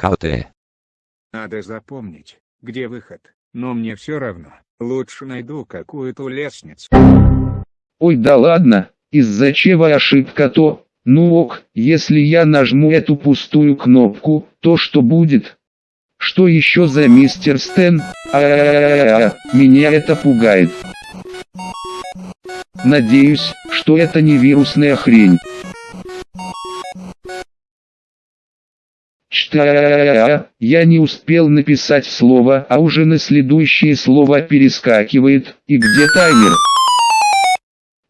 КТ. Надо запомнить, где выход, но мне все равно, лучше найду какую-то лестницу. Ой да ладно, из-за чего ошибка то, ну ок, если я нажму эту пустую кнопку, то что будет? Что еще за мистер Стэн? А, -а, -а, -а, -а меня это пугает. Надеюсь, что это не вирусная хрень. Что? Я не успел написать слово, а уже на следующее слово перескакивает, и где таймер?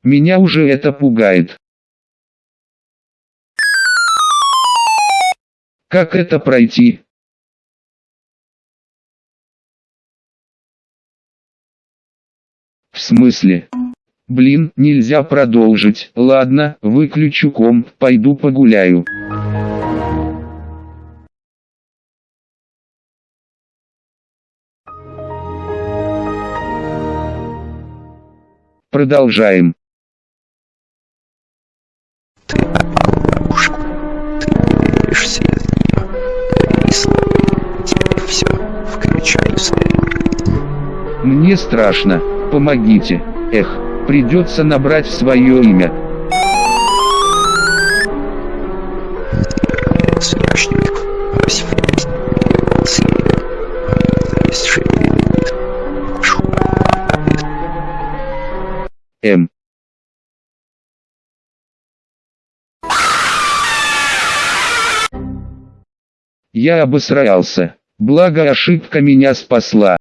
Меня уже это пугает. Как это пройти? В смысле? Блин, нельзя продолжить. Ладно, выключу комп, пойду погуляю. Продолжаем. Ты попал в ловушку. Ты не выберешься. Теперь все. Включай свою. Мне страшно. Помогите. Эх, придется набрать свое имя. Смешник. Освободить. М. Я обосрался. Благо ошибка меня спасла.